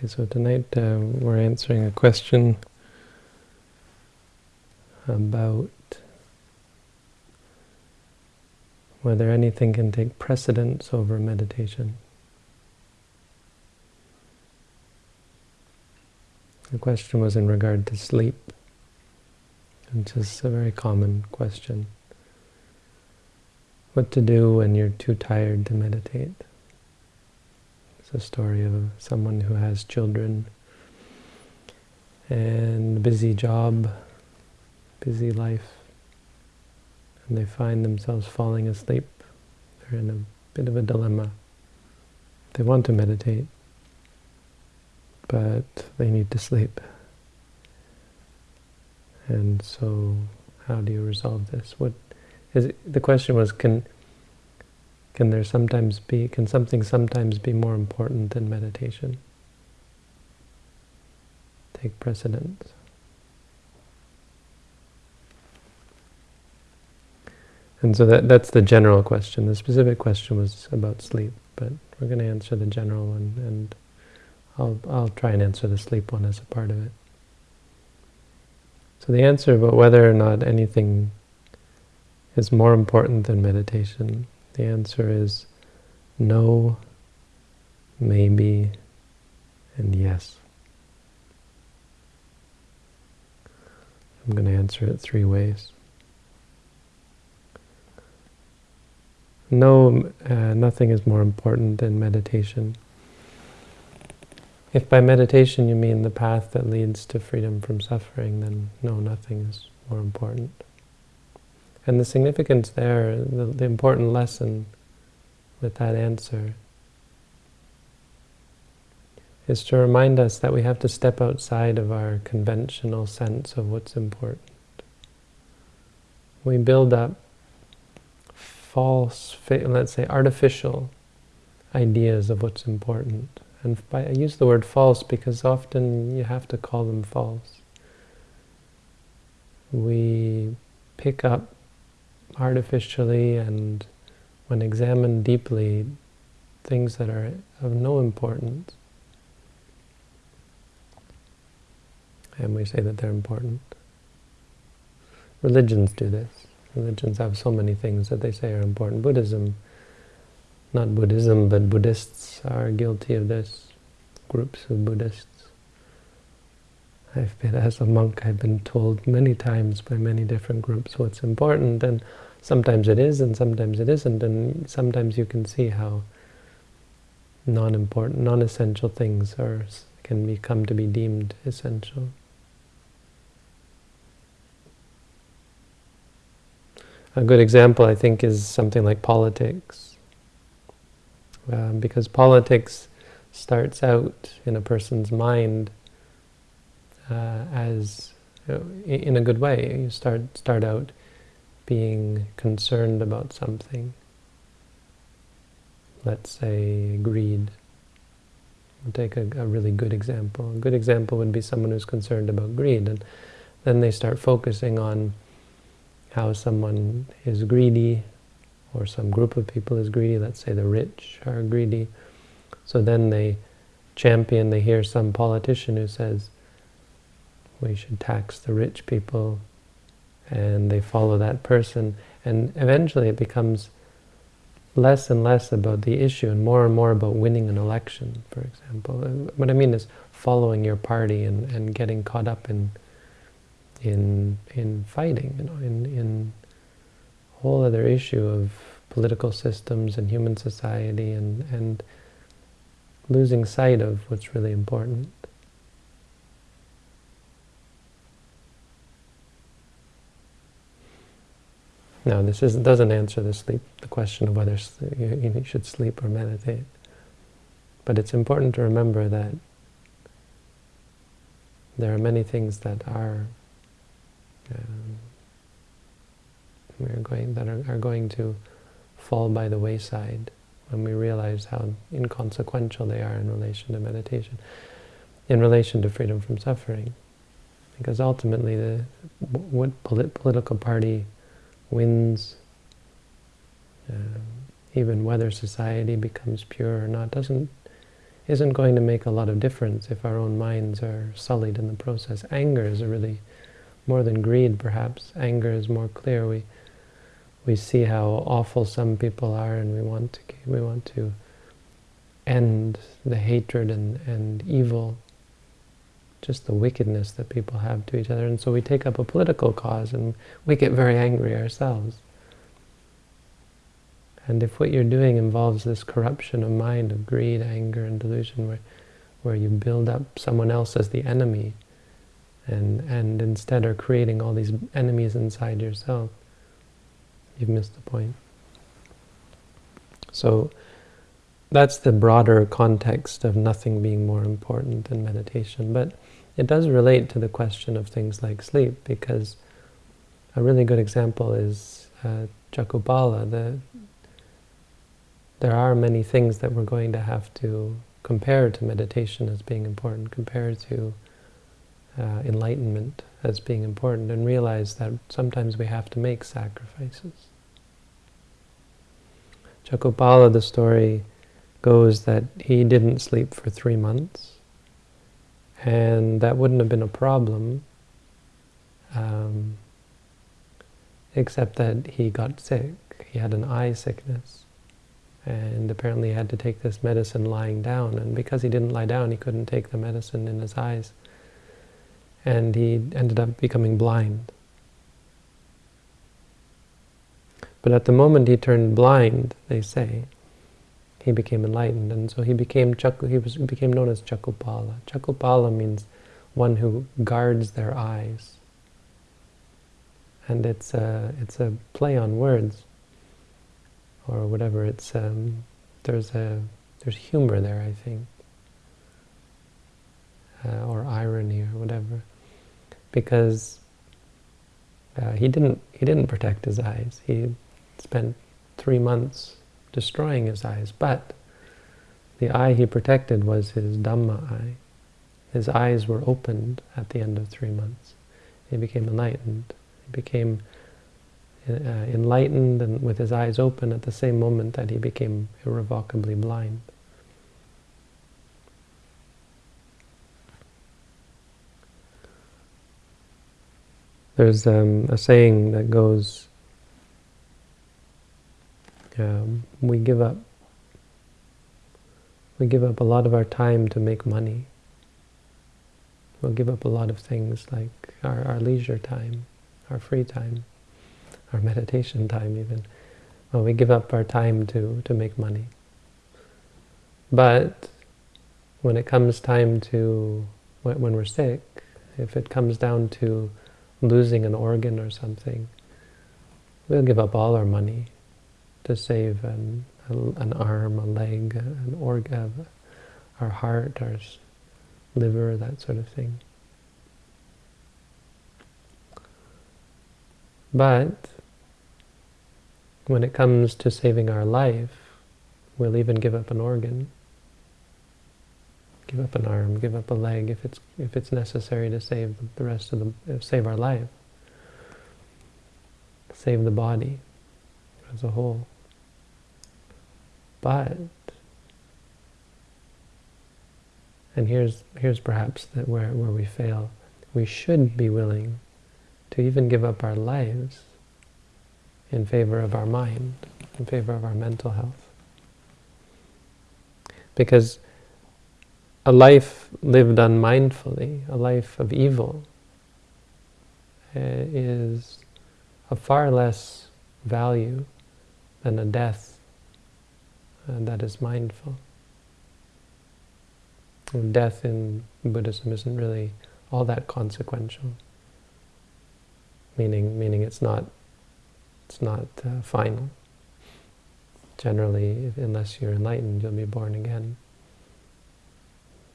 Okay, so tonight uh, we're answering a question about whether anything can take precedence over meditation. The question was in regard to sleep, which is a very common question. What to do when you're too tired to meditate. It's a story of someone who has children and a busy job, busy life, and they find themselves falling asleep. They're in a bit of a dilemma. They want to meditate, but they need to sleep. And so, how do you resolve this? What is it, the question was? Can can there sometimes be? Can something sometimes be more important than meditation? Take precedence. And so that that's the general question. The specific question was about sleep, but we're going to answer the general one, and I'll I'll try and answer the sleep one as a part of it. So the answer about whether or not anything is more important than meditation, the answer is no, maybe, and yes. I'm going to answer it three ways. No, uh, nothing is more important than meditation. If by meditation you mean the path that leads to freedom from suffering, then no, nothing is more important. And the significance there, the, the important lesson with that answer, is to remind us that we have to step outside of our conventional sense of what's important. We build up false, let's say artificial ideas of what's important. And by, I use the word false because often you have to call them false. We pick up artificially and when examined deeply things that are of no importance. And we say that they're important. Religions do this. Religions have so many things that they say are important. Buddhism, not Buddhism, but Buddhists are guilty of this. Groups of Buddhists. I've been, as a monk, I've been told many times by many different groups what's important, and sometimes it is, and sometimes it isn't, and sometimes you can see how non-important, non-essential things are can become to be deemed essential. A good example, I think, is something like politics. Um, because politics starts out in a person's mind uh, as, uh, in a good way. You start, start out being concerned about something. Let's say greed. We'll take a, a really good example. A good example would be someone who's concerned about greed, and then they start focusing on how someone is greedy, or some group of people is greedy, let's say the rich are greedy. So then they champion, they hear some politician who says, we should tax the rich people, and they follow that person, and eventually it becomes less and less about the issue and more and more about winning an election, for example. What I mean is following your party and, and getting caught up in in in fighting, you know, in in whole other issue of political systems and human society and and losing sight of what's really important. Now, this is, doesn't answer the sleep, the question of whether you, you should sleep or meditate. But it's important to remember that there are many things that are um, we're going that are, are going to fall by the wayside when we realize how inconsequential they are in relation to meditation, in relation to freedom from suffering. Because ultimately, the what polit political party wins, um, even whether society becomes pure or not, doesn't isn't going to make a lot of difference if our own minds are sullied in the process. Anger is really, more than greed perhaps, anger is more clear. We we see how awful some people are and we want to, we want to end the hatred and, and evil, just the wickedness that people have to each other. And so we take up a political cause and we get very angry ourselves. And if what you're doing involves this corruption of mind, of greed, anger, and delusion, where, where you build up someone else as the enemy, and, and instead are creating all these enemies inside yourself, you've missed the point. So that's the broader context of nothing being more important than meditation. But it does relate to the question of things like sleep, because a really good example is uh, Cakkhupala. The, there are many things that we're going to have to compare to meditation as being important, compare to uh, enlightenment as being important, and realize that sometimes we have to make sacrifices. Cakkhupala, the story goes that he didn't sleep for three months, and that wouldn't have been a problem, um, except that he got sick. He had an eye sickness, and apparently had to take this medicine lying down, and because he didn't lie down, he couldn't take the medicine in his eyes, and he ended up becoming blind. But at the moment he turned blind, they say, he became enlightened, and so he became Cakkhu, he was became known as Cakkhupala. Cakkhupala means one who guards their eyes, and it's a it's a play on words, or whatever. It's um, there's a there's humor there, I think, uh, or irony or whatever, because uh, he didn't he didn't protect his eyes. He spent three months destroying his eyes, but the eye he protected was his Dhamma eye. His eyes were opened at the end of three months. He became enlightened. He became uh, enlightened and with his eyes open at the same moment that he became irrevocably blind. There's um, a saying that goes, um, we give up we give up a lot of our time to make money. We'll give up a lot of things like our, our leisure time, our free time, our meditation time even. Well, we give up our time to, to make money. But when it comes time to, when we're sick, if it comes down to losing an organ or something, we'll give up all our money to save an, an arm, a leg, an organ, uh, our heart, our liver, that sort of thing. But when it comes to saving our life, we'll even give up an organ, give up an arm, give up a leg if it's if it's necessary to save the rest of the save our life, save the body as a whole. But, and here's, here's perhaps that where, where we fail, we should be willing to even give up our lives in favor of our mind, in favor of our mental health. Because a life lived unmindfully, a life of evil, uh, is of far less value than a death that is mindful. And death in Buddhism isn't really all that consequential. Meaning, meaning it's not, it's not uh, final. Generally, if, unless you're enlightened, you'll be born again.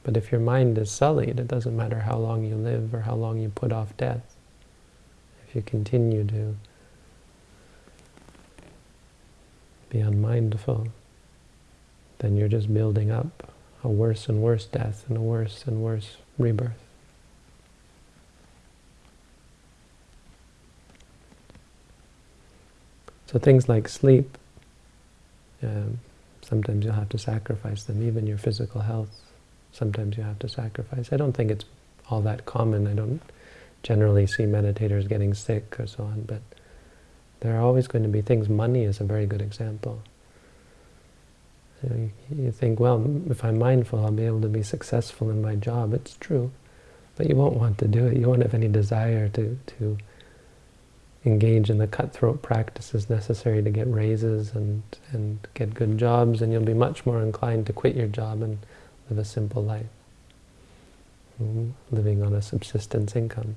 But if your mind is sullied, it doesn't matter how long you live or how long you put off death. If you continue to be unmindful, then you're just building up a worse and worse death and a worse and worse rebirth. So things like sleep, um, Sometimes you'll have to sacrifice them, even your physical health. Sometimes you have to sacrifice. I don't think it's all that common. I don't generally see meditators getting sick or so on, but there are always going to be things. Money is a very good example. You, you think, well, if I'm mindful, I'll be able to be successful in my job. It's true, but you won't want to do it. You won't have any desire to, to engage in the cutthroat practices necessary to get raises and, and get good jobs, and you'll be much more inclined to quit your job and live a simple life, mm, living on a subsistence income.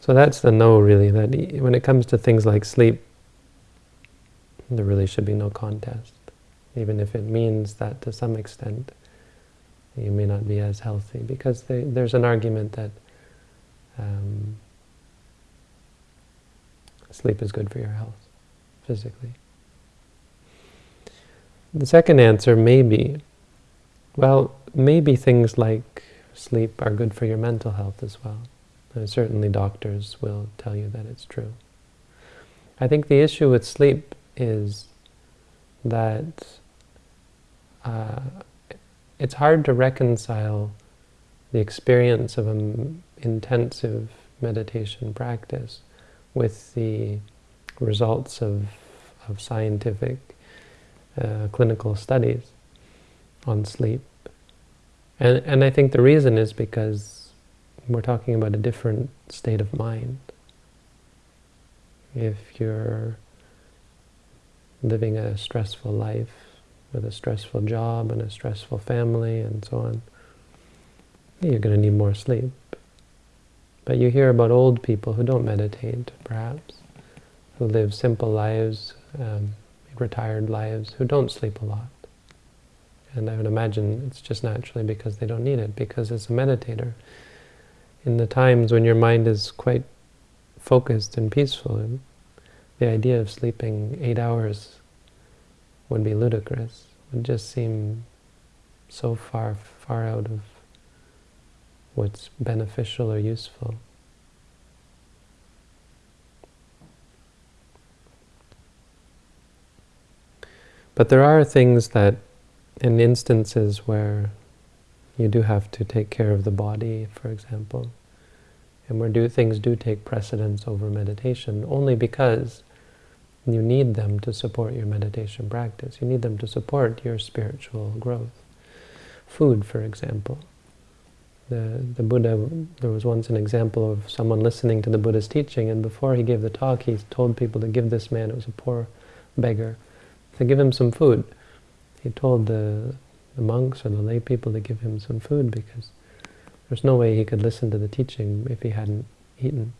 So that's the no, really, that when it comes to things like sleep, there really should be no contest, even if it means that to some extent you may not be as healthy, because they, there's an argument that um, sleep is good for your health, physically. The second answer may be, well, maybe things like sleep are good for your mental health as well. And certainly doctors will tell you that it's true. I think the issue with sleep is that uh, it's hard to reconcile the experience of an intensive meditation practice with the results of, of scientific uh, clinical studies on sleep. And, and I think the reason is because we're talking about a different state of mind. If you're living a stressful life with a stressful job and a stressful family and so on, you're going to need more sleep. But you hear about old people who don't meditate, perhaps, who live simple lives, um, retired lives, who don't sleep a lot. And I would imagine it's just naturally because they don't need it, because as a meditator, in the times when your mind is quite focused and peaceful, the idea of sleeping eight hours would be ludicrous, would just seem so far, far out of what's beneficial or useful. But there are things that, in instances where you do have to take care of the body, for example, and where do things do take precedence over meditation, only because you need them to support your meditation practice. You need them to support your spiritual growth. Food, for example. The, the Buddha, there was once an example of someone listening to the Buddha's teaching, and before he gave the talk, he told people to give this man, it was a poor beggar, to give him some food. He told the, the monks or the lay people to give him some food because there's no way he could listen to the teaching if he hadn't eaten.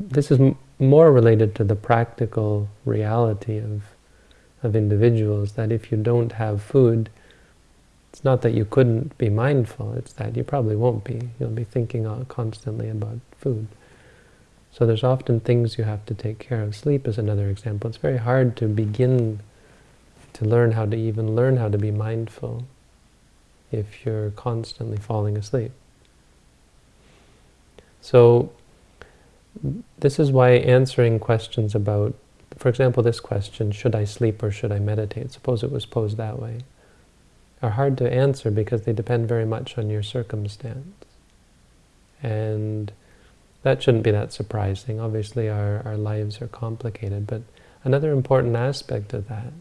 This is more related to the practical reality of, of individuals, that if you don't have food, it's not that you couldn't be mindful, it's that you probably won't be. You'll be thinking constantly about food. So there's often things you have to take care of. Sleep is another example. It's very hard to begin to learn how to even learn how to be mindful if you're constantly falling asleep. So this is why answering questions about, for example, this question, should I sleep or should I meditate? Suppose it was posed that way. Are hard to answer because they depend very much on your circumstance. And that shouldn't be that surprising. Obviously our, our lives are complicated, but another important aspect of that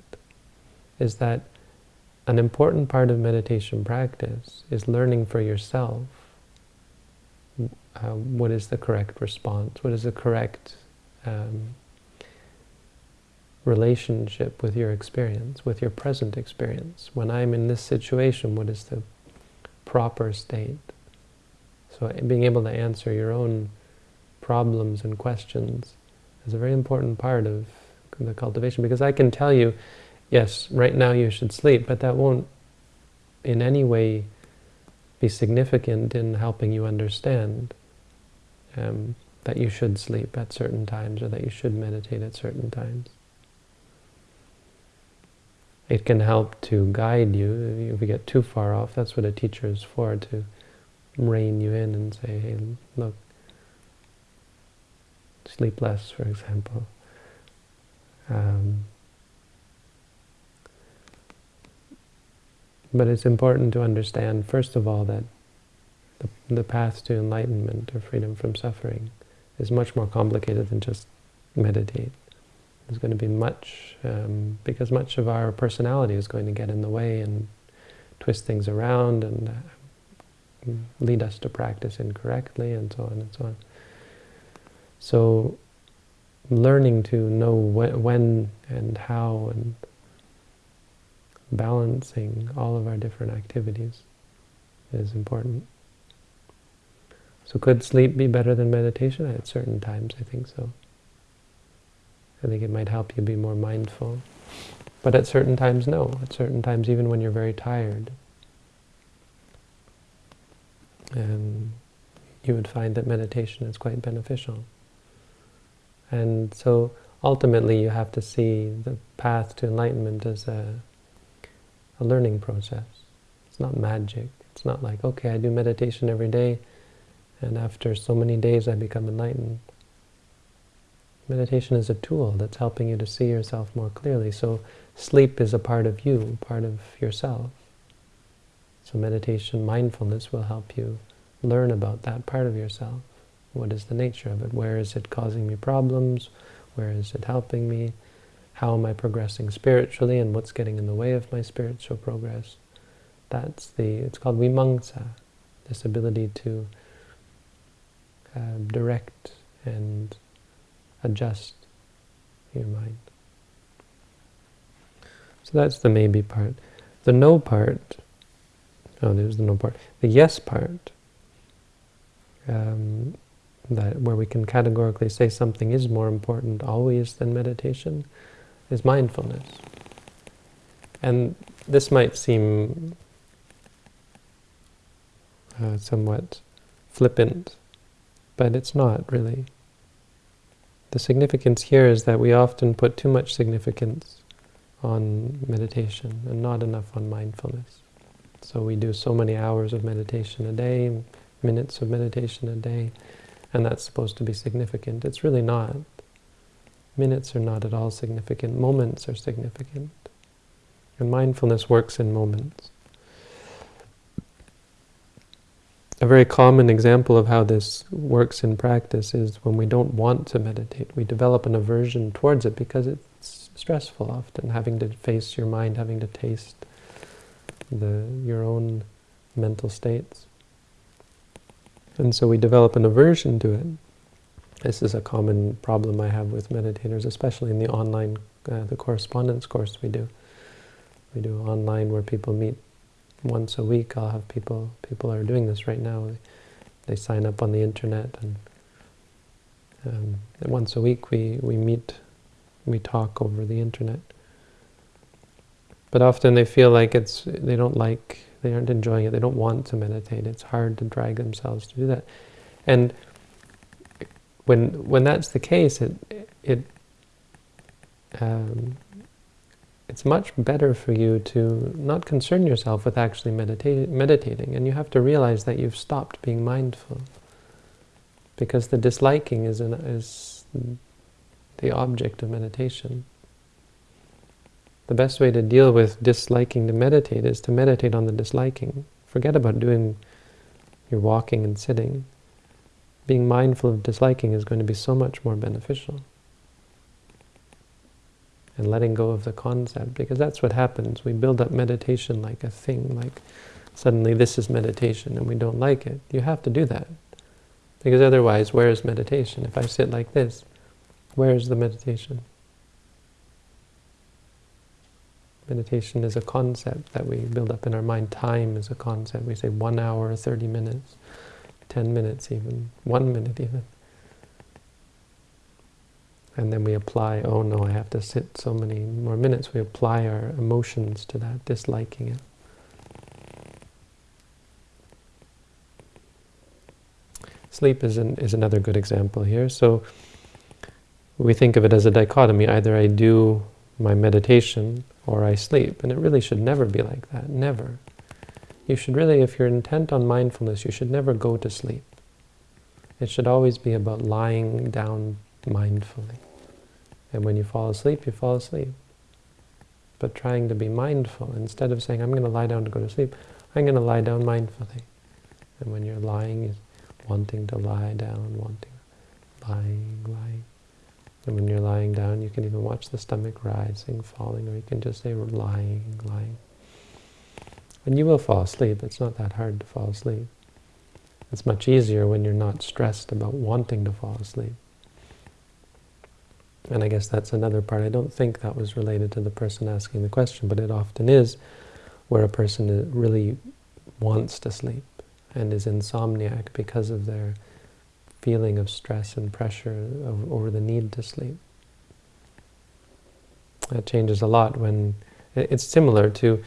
is that an important part of meditation practice is learning for yourself uh, what is the correct response, what is the correct um, relationship with your experience, with your present experience. When I'm in this situation, what is the proper state? So being able to answer your own problems and questions is a very important part of the cultivation, because I can tell you, yes, right now you should sleep, but that won't in any way be significant in helping you understand um, that you should sleep at certain times or that you should meditate at certain times. It can help to guide you. If you get too far off, that's what a teacher is for, to rein you in and say, hey, look, sleep less, for example. Um, but it's important to understand, first of all, that the, the path to enlightenment or freedom from suffering is much more complicated than just meditate. There's going to be much, um, because much of our personality is going to get in the way and twist things around and uh, lead us to practice incorrectly and so on and so on. So learning to know when, when and how and balancing all of our different activities is important. So could sleep be better than meditation? At certain times, I think so. I think it might help you be more mindful. But at certain times, no. At certain times, even when you're very tired, and you would find that meditation is quite beneficial. And so ultimately you have to see the path to enlightenment as a, a learning process. It's not magic. It's not like, okay, I do meditation every day, and after so many days I become enlightened. Meditation is a tool that's helping you to see yourself more clearly. So sleep is a part of you, part of yourself. So meditation, mindfulness will help you learn about that part of yourself. What is the nature of it? Where is it causing me problems? Where is it helping me? How am I progressing spiritually and what's getting in the way of my spiritual progress? That's the, it's called vimamsa, this ability to uh, direct and adjust your mind. So that's the maybe part. The no part, oh, there's the no part. The yes part, um, that where we can categorically say something is more important always than meditation, is mindfulness. And this might seem uh, somewhat flippant, but it's not really. The significance here is that we often put too much significance on meditation and not enough on mindfulness. So we do so many hours of meditation a day, minutes of meditation a day, and that's supposed to be significant. It's really not. Minutes are not at all significant. Moments are significant. And mindfulness works in moments. A very common example of how this works in practice is when we don't want to meditate. We develop an aversion towards it because it's stressful often, having to face your mind, having to taste the your own mental states. And so we develop an aversion to it. This is a common problem I have with meditators, especially in the online, uh, the correspondence course we do. We do online where people meet once a week I'll have people, people are doing this right now, they sign up on the internet and, um, once a week we, we meet, we talk over the internet. But often they feel like it's, they don't like, they aren't enjoying it, they don't want to meditate, it's hard to drag themselves to do that. And when, when that's the case, it, it um, it's much better for you to not concern yourself with actually medita meditating. And you have to realize that you've stopped being mindful. Because the disliking is, an, is the object of meditation. The best way to deal with disliking to meditate is to meditate on the disliking. Forget about doing your walking and sitting. Being mindful of disliking is going to be so much more beneficial and letting go of the concept, because that's what happens. We build up meditation like a thing, like suddenly this is meditation and we don't like it. You have to do that, because otherwise where is meditation? If I sit like this, where is the meditation? Meditation is a concept that we build up in our mind. Time is a concept. We say one hour, 30 minutes, 10 minutes even, one minute even. And then we apply, oh no, I have to sit so many more minutes. We apply our emotions to that, disliking it. Sleep is, an, is another good example here. So we think of it as a dichotomy. Either I do my meditation or I sleep. And it really should never be like that, never. You should really, if you're intent on mindfulness, you should never go to sleep. It should always be about lying down mindfully. And when you fall asleep, you fall asleep. But trying to be mindful, instead of saying, I'm going to lie down to go to sleep, I'm going to lie down mindfully. And when you're lying, is wanting to lie down, wanting, lying, lying. And when you're lying down, you can even watch the stomach rising, falling, or you can just say lying, lying. And you will fall asleep. It's not that hard to fall asleep. It's much easier when you're not stressed about wanting to fall asleep. And I guess that's another part. I don't think that was related to the person asking the question, but it often is, where a person really wants to sleep and is insomniac because of their feeling of stress and pressure over the need to sleep. That changes a lot when it's similar to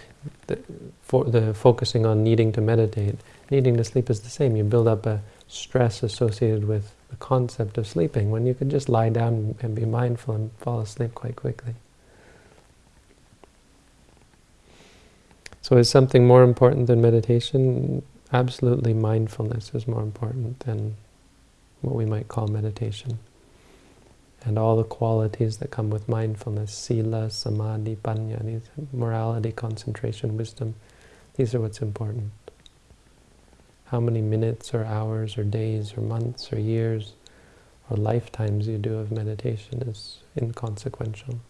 the, for the focusing on needing to meditate. Needing to sleep is the same. You build up a stress associated with the concept of sleeping when you could just lie down and be mindful and fall asleep quite quickly. So is something more important than meditation? Absolutely mindfulness is more important than what we might call meditation. And all the qualities that come with mindfulness, sila, samadhi, panya, these morality, concentration, wisdom, these are what's important. How many minutes or hours or days or months or years or lifetimes you do of meditation is inconsequential.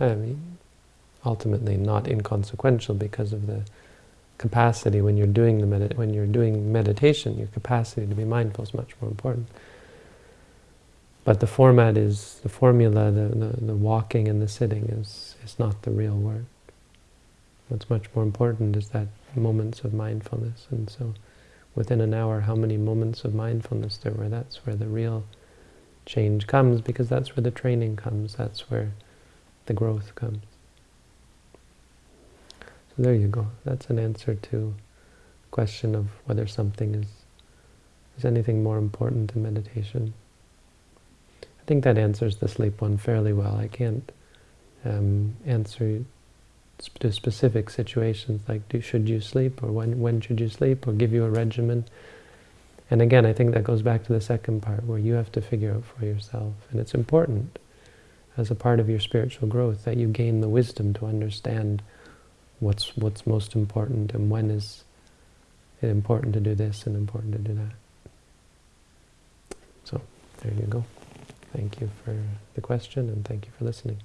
I mean, ultimately not inconsequential because of the capacity when you're doing the when you're doing meditation, your capacity to be mindful is much more important. But the format is the formula, the, the, the walking and the sitting is is not the real work. What's much more important is that moments of mindfulness, and so within an hour, how many moments of mindfulness there were. That's where the real change comes, because that's where the training comes. That's where the growth comes. So there you go. That's an answer to the question of whether something is is anything more important than meditation. I think that answers the sleep one fairly well. I can't um, answer to specific situations like do, should you sleep or when when should you sleep or give you a regimen. And again, I think that goes back to the second part where you have to figure out for yourself. And it's important as a part of your spiritual growth that you gain the wisdom to understand what's what's most important and when is it important to do this and important to do that. So there you go. Thank you for the question and thank you for listening.